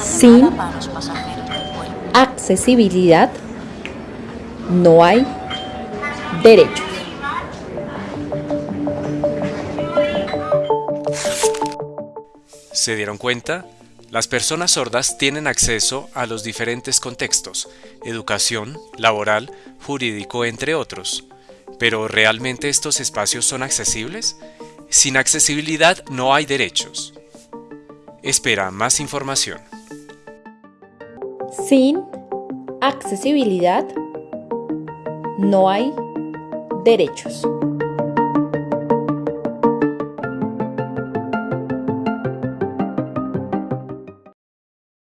Sin accesibilidad no hay derechos. ¿Se dieron cuenta? Las personas sordas tienen acceso a los diferentes contextos, educación, laboral, jurídico, entre otros. Pero ¿realmente estos espacios son accesibles? Sin accesibilidad no hay derechos. Espera más información. Sin accesibilidad no hay derechos.